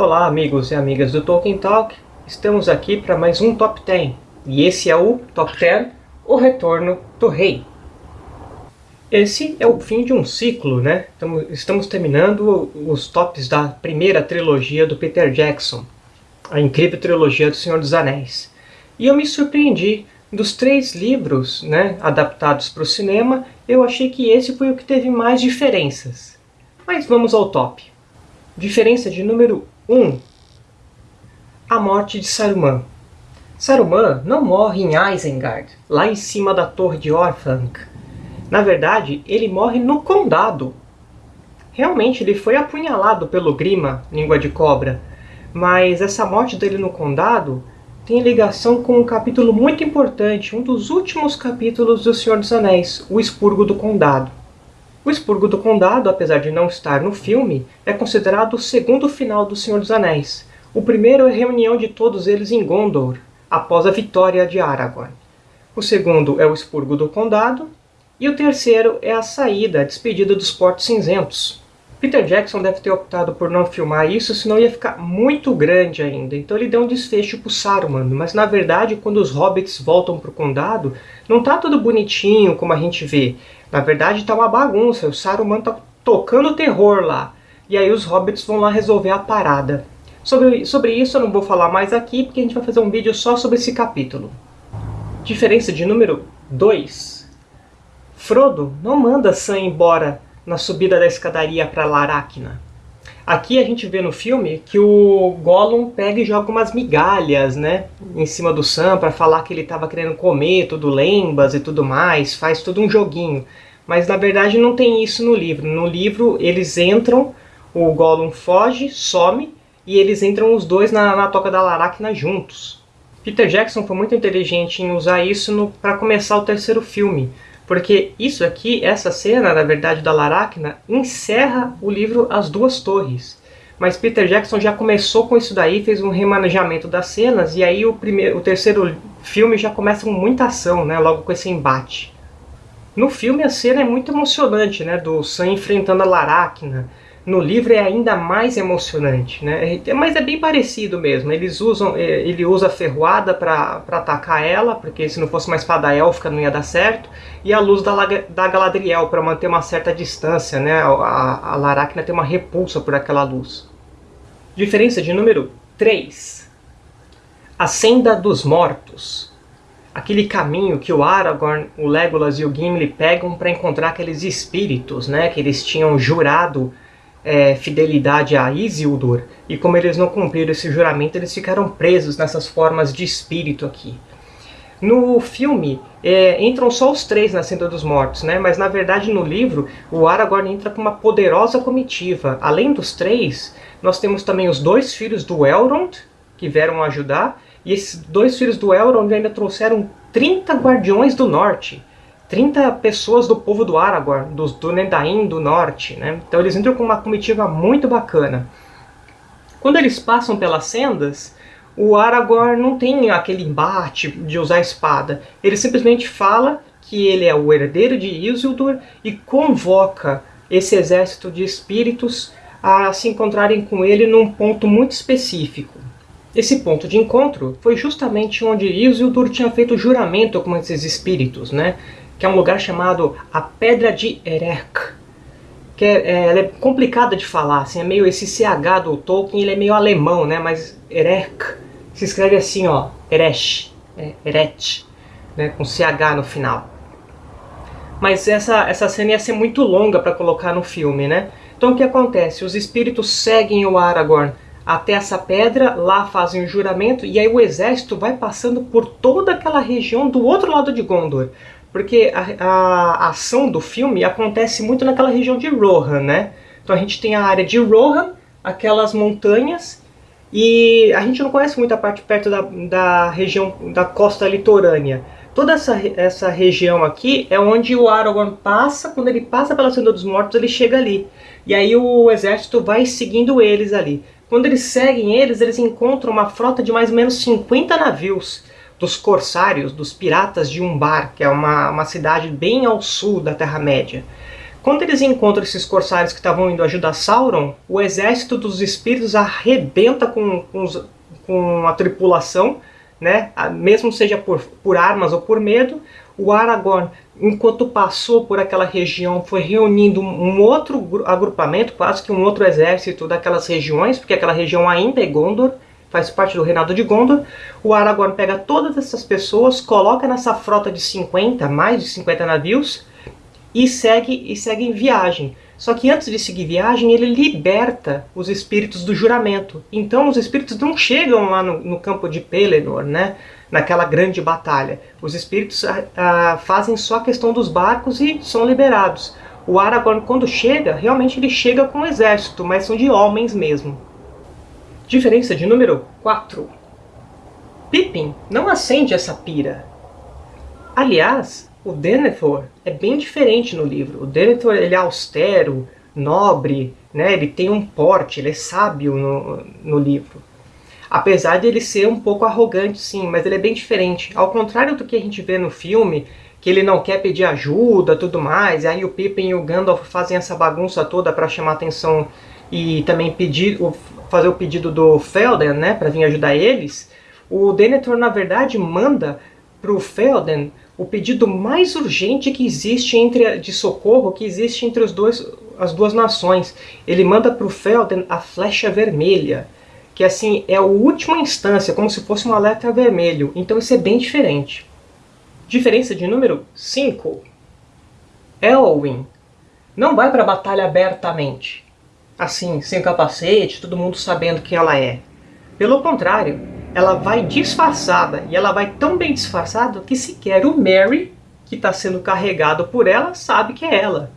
Olá amigos e amigas do Tolkien Talk, estamos aqui para mais um Top 10 e esse é o Top 10, O Retorno do Rei. Esse é o fim de um ciclo, né? Estamos terminando os tops da primeira trilogia do Peter Jackson, a incrível trilogia do Senhor dos Anéis. E eu me surpreendi, dos três livros né, adaptados para o cinema, eu achei que esse foi o que teve mais diferenças. Mas vamos ao top. Diferença de número 1. A morte de Saruman. Saruman não morre em Isengard, lá em cima da torre de Orthanc. Na verdade, ele morre no Condado. Realmente, ele foi apunhalado pelo Grima, língua de cobra. Mas essa morte dele no Condado tem ligação com um capítulo muito importante, um dos últimos capítulos do Senhor dos Anéis, o Expurgo do Condado. O Expurgo do Condado, apesar de não estar no filme, é considerado o segundo final do Senhor dos Anéis. O primeiro é a reunião de todos eles em Gondor, após a vitória de Aragorn. O segundo é o Expurgo do Condado. E o terceiro é a saída, a despedida dos Portos Cinzentos. Peter Jackson deve ter optado por não filmar isso, senão ia ficar muito grande ainda. Então ele deu um desfecho para Saruman, mas na verdade quando os hobbits voltam para o condado, não está tudo bonitinho como a gente vê. Na verdade está uma bagunça, o Saruman está tocando terror lá. E aí os hobbits vão lá resolver a parada. Sobre, sobre isso eu não vou falar mais aqui, porque a gente vai fazer um vídeo só sobre esse capítulo. Diferença de número 2. Frodo não manda Sam embora na subida da escadaria para Laracna. Aqui a gente vê no filme que o Gollum pega e joga umas migalhas, né, em cima do Sam para falar que ele estava querendo comer tudo lembas e tudo mais, faz todo um joguinho. Mas na verdade não tem isso no livro. No livro eles entram, o Gollum foge, some e eles entram os dois na, na toca da Laracna juntos. Peter Jackson foi muito inteligente em usar isso para começar o terceiro filme, porque isso aqui, essa cena, na verdade, da Laracna, encerra o livro As Duas Torres. Mas Peter Jackson já começou com isso daí, fez um remanejamento das cenas, e aí o, primeiro, o terceiro filme já começa com muita ação, né, logo com esse embate. No filme a cena é muito emocionante, né, do Sam enfrentando a Laracna, no livro é ainda mais emocionante, né? É, mas é bem parecido mesmo. Eles usam, é, ele usa a ferroada para atacar ela, porque se não fosse uma espada élfica não ia dar certo, e a luz da, da Galadriel para manter uma certa distância, né? A, a Laracna tem uma repulsa por aquela luz. Diferença de número 3. A Senda dos Mortos. Aquele caminho que o Aragorn, o Legolas e o Gimli pegam para encontrar aqueles espíritos, né? Que eles tinham jurado é, fidelidade a Isildur, e como eles não cumpriram esse juramento, eles ficaram presos nessas formas de espírito aqui. No filme, é, entram só os três na Senda dos Mortos, né? mas na verdade no livro, o Aragorn entra com uma poderosa comitiva. Além dos três, nós temos também os dois filhos do Elrond, que vieram ajudar, e esses dois filhos do Elrond ainda trouxeram 30 Guardiões do Norte, 30 pessoas do povo do Aragorn, dos Dúnedain do norte. Né? Então eles entram com uma comitiva muito bacana. Quando eles passam pelas sendas, o Aragorn não tem aquele embate de usar a espada. Ele simplesmente fala que ele é o herdeiro de Isildur e convoca esse exército de espíritos a se encontrarem com ele num ponto muito específico. Esse ponto de encontro foi justamente onde Isildur tinha feito juramento com esses espíritos, né? Que é um lugar chamado a Pedra de Erech. Que é, é, é complicada de falar, assim, é meio esse CH do Tolkien, ele é meio alemão, né? Mas Erech se escreve assim, ó, Erech, é, Erech, né? Com CH no final. Mas essa, essa cena ia ser muito longa para colocar no filme, né? Então o que acontece? Os espíritos seguem o Aragorn até essa pedra, lá fazem o juramento, e aí o exército vai passando por toda aquela região do outro lado de Gondor. Porque a, a, ação do filme acontece muito naquela região de Rohan, né? Então a gente tem a área de Rohan, aquelas montanhas, e a gente não conhece muito a parte perto da, da região da costa litorânea. Toda essa, essa região aqui é onde o Aragorn passa, quando ele passa pela Senda dos Mortos, ele chega ali. E aí o exército vai seguindo eles ali. Quando eles seguem eles, eles encontram uma frota de mais ou menos 50 navios dos corsários, dos piratas de Umbar, que é uma, uma cidade bem ao sul da Terra-média. Quando eles encontram esses corsários que estavam indo ajudar Sauron, o exército dos espíritos arrebenta com, com, os, com a tripulação, né? mesmo seja por, por armas ou por medo. O Aragorn, enquanto passou por aquela região, foi reunindo um outro agrupamento, quase que um outro exército daquelas regiões, porque aquela região ainda é Gondor, faz parte do reinado de Gondor. O Aragorn pega todas essas pessoas, coloca nessa frota de 50, mais de 50 navios, e segue, e segue em viagem. Só que antes de seguir viagem, ele liberta os espíritos do juramento. Então os espíritos não chegam lá no, no campo de Pelennor, né? naquela grande batalha. Os espíritos ah, ah, fazem só a questão dos barcos e são liberados. O Aragorn, quando chega, realmente ele chega com um exército, mas são de homens mesmo. Diferença de número 4. Pippin não acende essa pira. Aliás, o Denethor é bem diferente no livro. O Denethor ele é austero, nobre, né? ele tem um porte, ele é sábio no, no livro. Apesar de ele ser um pouco arrogante, sim, mas ele é bem diferente. Ao contrário do que a gente vê no filme, que ele não quer pedir ajuda tudo mais, e aí o Pippin e o Gandalf fazem essa bagunça toda para chamar atenção e também pedir, fazer o pedido do Felden, né, para vir ajudar eles, o Denethor, na verdade, manda para o Felden o pedido mais urgente que existe entre de socorro que existe entre os dois, as duas nações. Ele manda para o Felden a flecha vermelha, que assim é a última instância, como se fosse um alerta vermelho. Então isso é bem diferente. Diferença de número 5. Elwin não vai para a batalha abertamente, assim, sem capacete, todo mundo sabendo quem ela é. Pelo contrário, ela vai disfarçada, e ela vai tão bem disfarçada que sequer o Mary, que está sendo carregado por ela, sabe que é ela.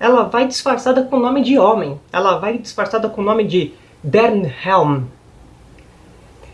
Ela vai disfarçada com o nome de homem, ela vai disfarçada com o nome de Dernhelm.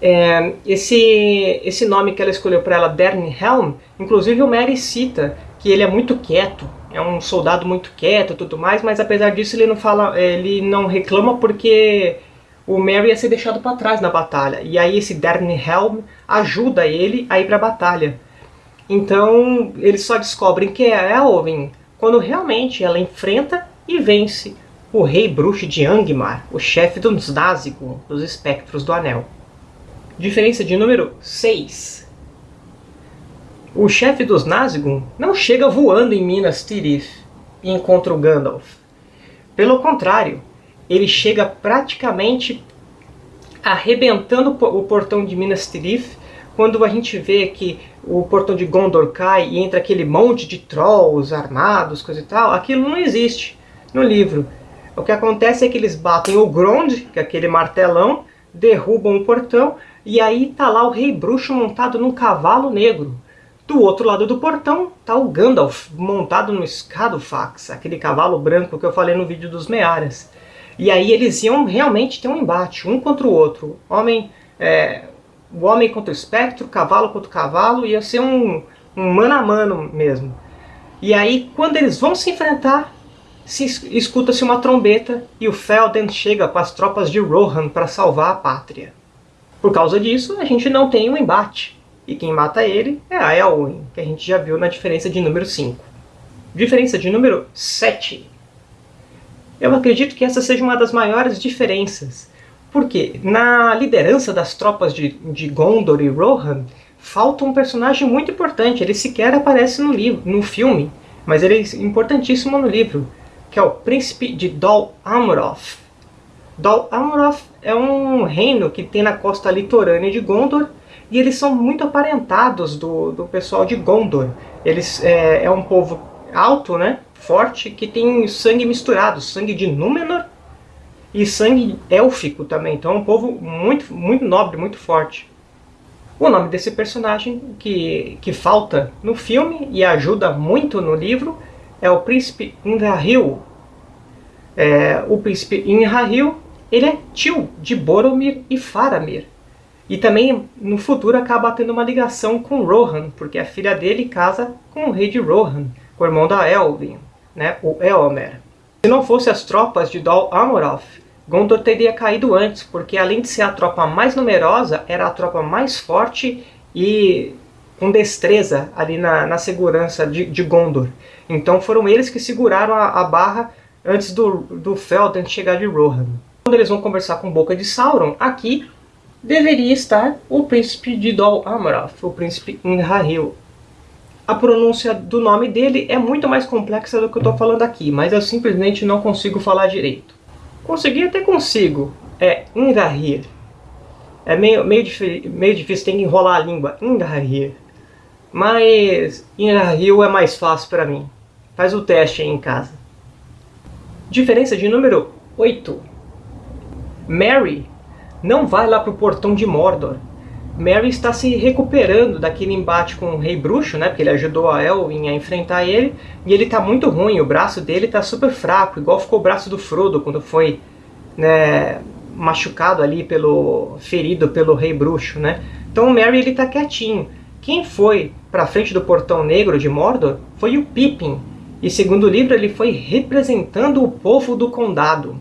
É, esse, esse nome que ela escolheu para ela, Dernhelm, inclusive o Mary cita que ele é muito quieto, é um soldado muito quieto e tudo mais, mas apesar disso ele não fala, ele não reclama porque o Merry ia ser deixado para trás na batalha. E aí esse Helm ajuda ele a ir para a batalha. Então eles só descobrem que é Elwin quando realmente ela enfrenta e vence o Rei Bruxo de Angmar, o chefe dos Nazgûl, dos Espectros do Anel. Diferença de número 6. O chefe dos Nazgûl não chega voando em Minas Tirith e encontra o Gandalf. Pelo contrário, ele chega praticamente arrebentando o portão de Minas Tirith, quando a gente vê que o portão de Gondor cai e entra aquele monte de trolls armados, coisa e tal, aquilo não existe no livro. O que acontece é que eles batem o Grond, que é aquele martelão, derrubam o portão, e aí tá lá o rei bruxo montado num cavalo negro. Do outro lado do portão tá o Gandalf montado no Scadofax, aquele cavalo branco que eu falei no vídeo dos Mearas. E aí eles iam realmente ter um embate, um contra o outro. Homem, é, o homem contra o espectro, cavalo contra o cavalo, ia ser um, um mano a mano mesmo. E aí, quando eles vão se enfrentar, se escuta-se uma trombeta e o Felden chega com as tropas de Rohan para salvar a pátria. Por causa disso, a gente não tem um embate. E quem mata ele é a que a gente já viu na diferença de número 5. Diferença de número 7. Eu acredito que essa seja uma das maiores diferenças. Porque na liderança das tropas de, de Gondor e Rohan, falta um personagem muito importante. Ele sequer aparece no, livro, no filme, mas ele é importantíssimo no livro, que é o príncipe de Dol Amroth. Dol Amroth é um reino que tem na costa litorânea de Gondor, e eles são muito aparentados do, do pessoal de Gondor. Eles é, é um povo alto, né? forte que tem sangue misturado, sangue de Númenor e sangue élfico também. Então é um povo muito, muito nobre, muito forte. O nome desse personagem que, que falta no filme e ajuda muito no livro é o príncipe Indrahil. É, o príncipe Indrahil ele é tio de Boromir e Faramir. E também no futuro acaba tendo uma ligação com Rohan, porque a filha dele casa com o rei de Rohan, o irmão da Elwin né, o Eomer. Se não fosse as tropas de Dol Amroth, Gondor teria caído antes, porque além de ser a tropa mais numerosa, era a tropa mais forte e com destreza ali na, na segurança de, de, Gondor. Então foram eles que seguraram a, a barra antes do, do Felden chegar de Rohan. Quando eles vão conversar com Boca de Sauron, aqui deveria estar o príncipe de Dol Amroth, o príncipe Inharil. A pronúncia do nome dele é muito mais complexa do que eu estou falando aqui, mas eu simplesmente não consigo falar direito. Consegui até consigo, é Inharil. É meio, meio, meio difícil, tem que enrolar a língua. Inharil. Mas Inharil é mais fácil para mim. Faz o teste aí em casa. Diferença de número 8. Mary não vai lá para o portão de Mordor. Mary está se recuperando daquele embate com o Rei Bruxo, né? Porque ele ajudou a Elwin a enfrentar ele. E ele está muito ruim, o braço dele está super fraco, igual ficou o braço do Frodo quando foi né, machucado ali, pelo ferido pelo Rei Bruxo, né? Então o Merry ele está quietinho. Quem foi para frente do Portão Negro de Mordor foi o Pippin. E segundo o livro ele foi representando o povo do Condado.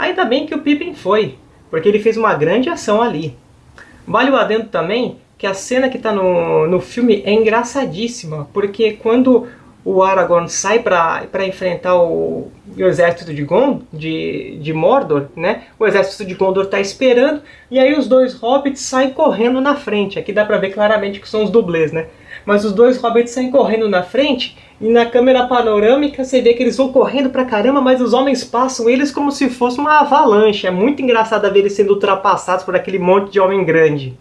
Ainda bem que o Pippin foi, porque ele fez uma grande ação ali. Vale o adendo também que a cena que está no, no filme é engraçadíssima, porque quando o Aragorn sai para enfrentar o, o, exército de, Gond de, de Mordor, né? o exército de Gondor está esperando, e aí os dois hobbits saem correndo na frente. Aqui dá para ver claramente que são os dublês, né? Mas os dois hobbits saem correndo na frente, e na câmera panorâmica você vê que eles vão correndo pra caramba, mas os homens passam eles como se fosse uma avalanche. É muito engraçado ver eles sendo ultrapassados por aquele monte de homem grande.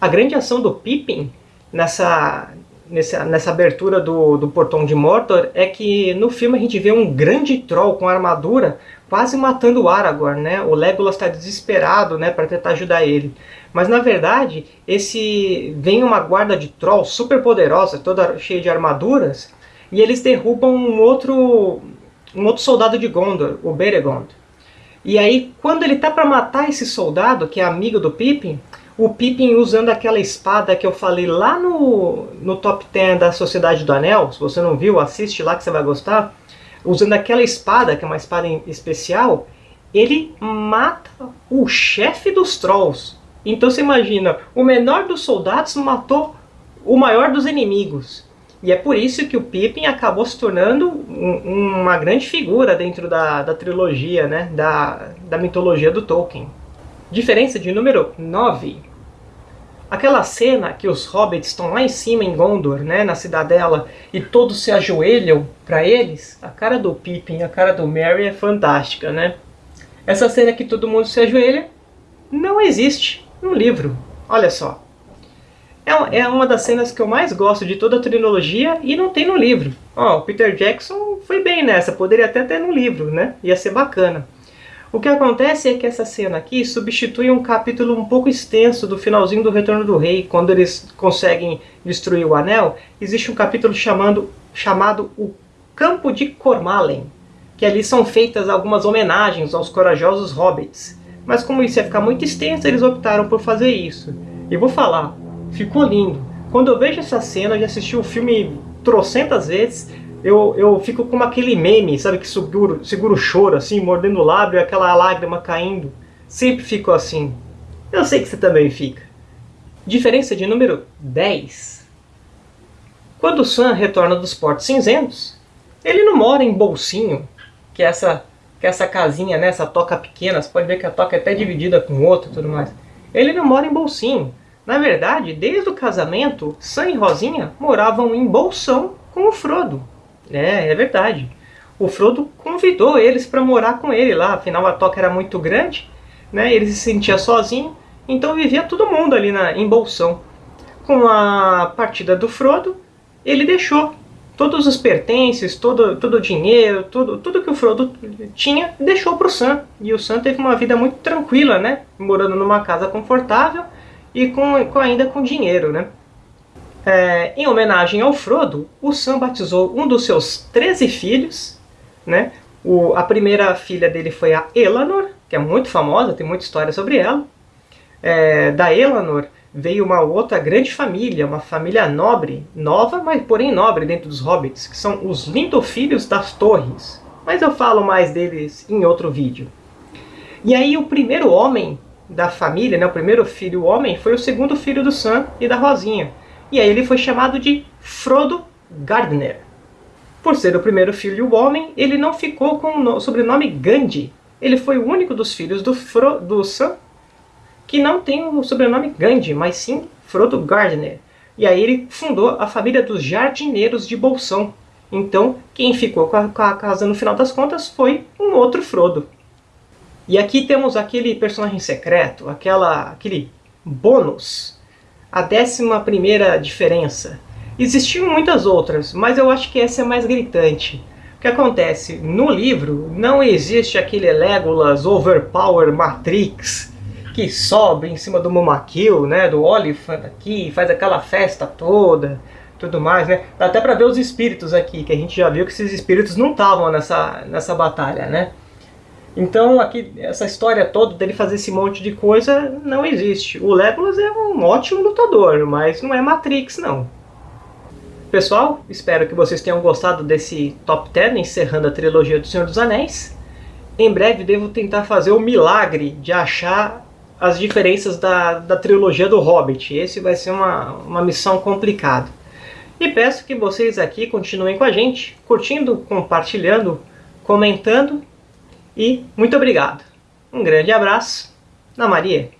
A grande ação do Pippin nessa, nessa, nessa abertura do, do portão de Mordor é que no filme a gente vê um grande troll com armadura quase matando o Aragorn, né? O Legolas está desesperado, né, para tentar ajudar ele. Mas na verdade, esse vem uma guarda de trolls super poderosa, toda cheia de armaduras, e eles derrubam um outro um outro soldado de Gondor, o Beregond. E aí, quando ele tá para matar esse soldado, que é amigo do Pippin, o Pippin usando aquela espada que eu falei lá no, no top 10 da Sociedade do Anel, se você não viu, assiste lá que você vai gostar, usando aquela espada, que é uma espada especial, ele mata o chefe dos Trolls. Então você imagina, o menor dos soldados matou o maior dos inimigos. E é por isso que o Pippin acabou se tornando um, uma grande figura dentro da, da trilogia, né? da, da mitologia do Tolkien. Diferença de número 9. Aquela cena que os hobbits estão lá em cima em Gondor, né, na cidadela, e todos se ajoelham para eles, a cara do Pippin a cara do Merry é fantástica, né? Essa cena que todo mundo se ajoelha não existe no livro. Olha só. É, é uma das cenas que eu mais gosto de toda a trilogia e não tem no livro. Ó, o Peter Jackson foi bem nessa, poderia até ter no livro, né? Ia ser bacana. O que acontece é que essa cena aqui substitui um capítulo um pouco extenso do finalzinho do Retorno do Rei, quando eles conseguem destruir o Anel. Existe um capítulo chamando, chamado O Campo de Cormalen, que ali são feitas algumas homenagens aos corajosos hobbits. Mas como isso ia ficar muito extenso, eles optaram por fazer isso. E vou falar, ficou lindo. Quando eu vejo essa cena, eu já assisti o filme trocentas vezes, eu, eu fico como aquele meme, sabe, que segura, segura o choro, assim, mordendo o lábio e aquela lágrima caindo. Sempre fico assim. Eu sei que você também fica. Diferença de número 10. Quando o Sam retorna dos Portos Cinzentos, ele não mora em Bolsinho, que é essa que é essa casinha, né, essa toca pequena, você pode ver que a toca é até dividida com outra e tudo mais. Ele não mora em Bolsinho. Na verdade, desde o casamento, Sam e Rosinha moravam em Bolsão com o Frodo. É, é verdade. O Frodo convidou eles para morar com ele lá, afinal a toca era muito grande, né, ele se sentia sozinho, então vivia todo mundo ali na, em Bolsão. Com a partida do Frodo, ele deixou todos os pertences, todo, todo o dinheiro, tudo, tudo que o Frodo tinha, deixou para o Sam. E o Sam teve uma vida muito tranquila, né? Morando numa casa confortável e com, com ainda com dinheiro, né? É, em homenagem ao Frodo, o Sam batizou um dos seus 13 filhos, né? O, a primeira filha dele foi a Elanor, que é muito famosa, tem muita história sobre ela. É, da Elanor, veio uma outra grande família, uma família nobre, nova, mas porém nobre dentro dos hobbits, que são os Lindofilhos das Torres. Mas eu falo mais deles em outro vídeo. E aí o primeiro homem da família, né, o primeiro filho homem, foi o segundo filho do Sam e da Rosinha. E aí ele foi chamado de Frodo Gardner. Por ser o primeiro filho homem, ele não ficou com o sobrenome Gandhi. Ele foi o único dos filhos do, Fro do Sam que não tem o sobrenome Gandhi, mas sim Frodo Gardner. E aí ele fundou a família dos jardineiros de Bolsão. Então, quem ficou com a, com a casa no final das contas foi um outro Frodo. E aqui temos aquele personagem secreto, aquela, aquele bônus, a décima primeira diferença. Existiam muitas outras, mas eu acho que essa é mais gritante. O que acontece? No livro não existe aquele Legolas Overpower Matrix que sobe em cima do Momakil, né, do Oliphant aqui, faz aquela festa toda, tudo mais, né? Dá até para ver os espíritos aqui, que a gente já viu que esses espíritos não estavam nessa, nessa batalha, né? Então aqui essa história toda dele fazer esse monte de coisa não existe. O Legolas é um ótimo lutador, mas não é Matrix não. Pessoal, espero que vocês tenham gostado desse Top 10 encerrando a trilogia do Senhor dos Anéis. Em breve devo tentar fazer o milagre de achar as diferenças da, da trilogia do Hobbit. Esse vai ser uma, uma missão complicada. E peço que vocês aqui continuem com a gente, curtindo, compartilhando, comentando. E muito obrigado. Um grande abraço. Na Maria.